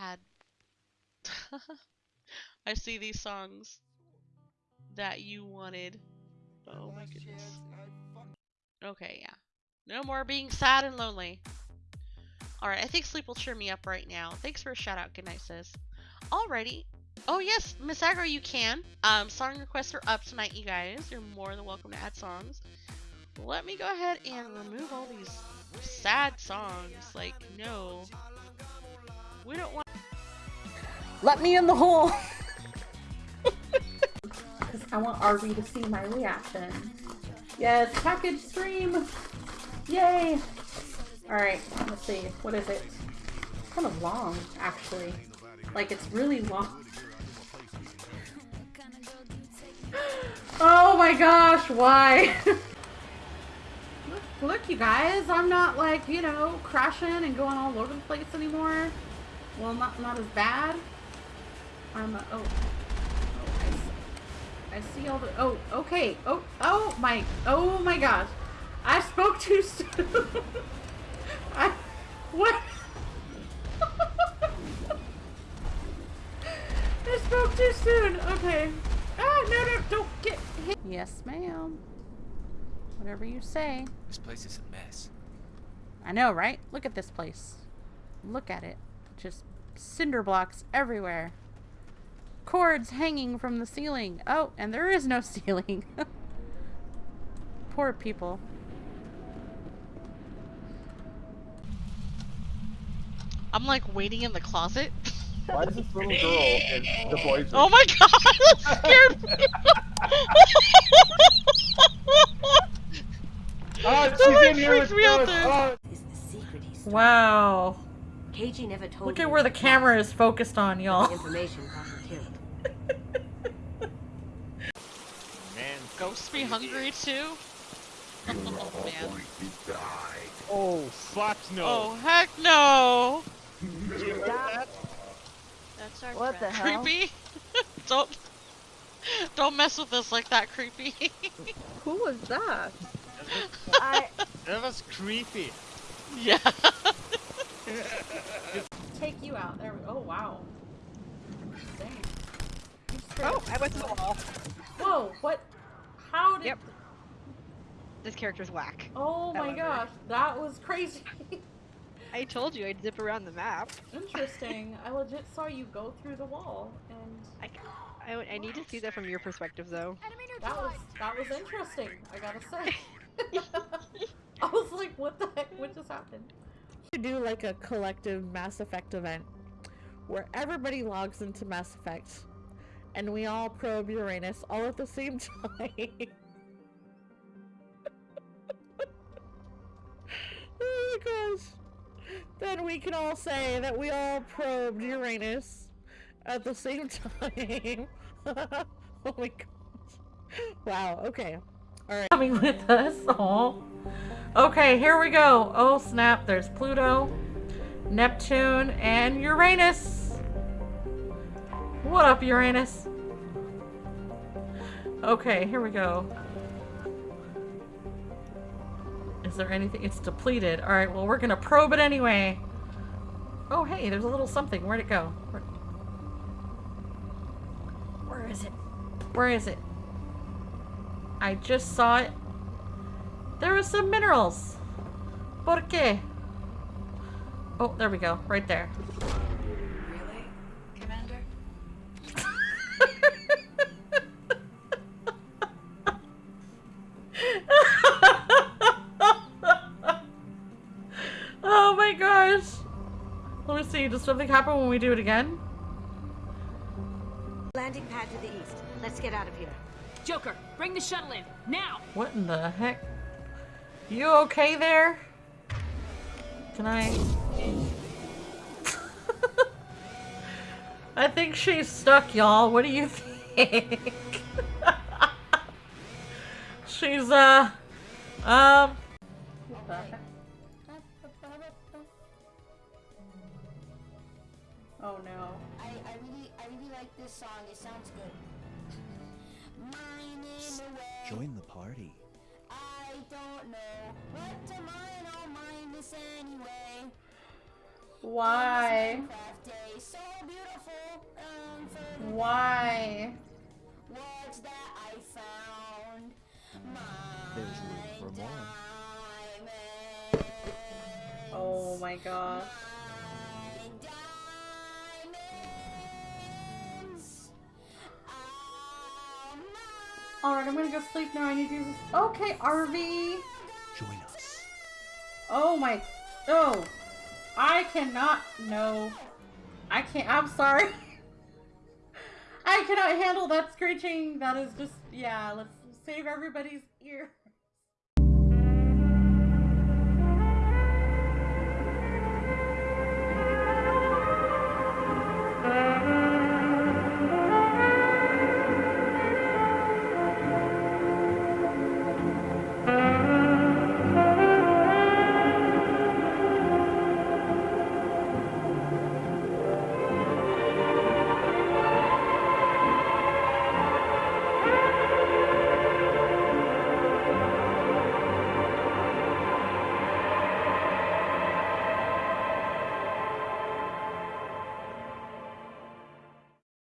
ad. I see these songs that you wanted. Oh my goodness. Okay, yeah. No more being sad and lonely. Alright, I think sleep will cheer me up right now. Thanks for a shout out, good night, sis. Alrighty. Oh yes, Miss Agro, you can. Um, song requests are up tonight, you guys. You're more than welcome to add songs. Let me go ahead and remove all these sad songs. Like, no. We don't want Let me in the hole! I want RB to see my reaction. Yes, package stream! Yay! Alright, let's see. What is it? It's kind of long, actually. Like, it's really long. oh my gosh, why? look, look, you guys, I'm not like, you know, crashing and going all over the place anymore. Well, not, not as bad. I'm, uh, oh. Oh, I see, I see all the, oh, okay. Oh, oh my, oh my gosh. I spoke too soon. I, what? I spoke too soon. Okay. Ah, no, no, don't get hit. Yes, ma'am. Whatever you say. This place is a mess. I know, right? Look at this place. Look at it. Just cinder blocks everywhere. Cords hanging from the ceiling. Oh, and there is no ceiling. Poor people. I'm like waiting in the closet. Why is this little girl in the boys' Oh my god, that scared me. Ah, she's like in here freaked with me out there. Is the secret he. Wow. KG never told Look at where the camera is focused on, y'all. Man, Ghosts be hungry too? Oh man. Oh, fuck no. Oh heck no! That's our What the hell? Creepy? don't don't mess with us like that, creepy. Who was that? I That was creepy. yeah. Take you out. There we Oh, wow. Dang. You straight- Oh, I went to the wall. Whoa, what? How did... Yep. This character's whack. Oh my However. gosh, that was crazy. I told you I'd zip around the map. Interesting. I legit saw you go through the wall, and I, I, I need to see that from your perspective, though. that was that was interesting. I gotta say. I was like, what the heck? What just happened? to do like a collective Mass Effect event where everybody logs into Mass Effect and we all probe Uranus all at the same time. oh my gosh. Then we can all say that we all probed Uranus at the same time. oh my gosh. Wow, okay. Alright. Coming with us. Oh. Okay, here we go. Oh snap! There's Pluto, Neptune, and Uranus. What up, Uranus? Okay, here we go. Is there anything? It's depleted. Alright, well, we're gonna probe it anyway. Oh, hey, there's a little something. Where'd it go? Where, Where is it? Where is it? I just saw it. There was some minerals. ¿Por qué? Oh, there we go. Right there. Let me see. Does something happen when we do it again? Landing pad to the east. Let's get out of here. Joker, bring the shuttle in now. What in the heck? You okay there? Can I? I think she's stuck, y'all. What do you think? she's, uh, um. Oh no. I, I really I really like this song. It sounds good. Mine in the way. Join the party. I don't know what to mine. I'll mine this anyway. Why? Craft day, so beautiful. Um, for Why? words that I found. My There's room for more. diamond. Oh my gosh. Alright, I'm gonna go sleep now. I need this. Okay, RV. Join us. Oh my. Oh. I cannot. No. I can't. I'm sorry. I cannot handle that screeching. That is just. Yeah, let's save everybody's ear.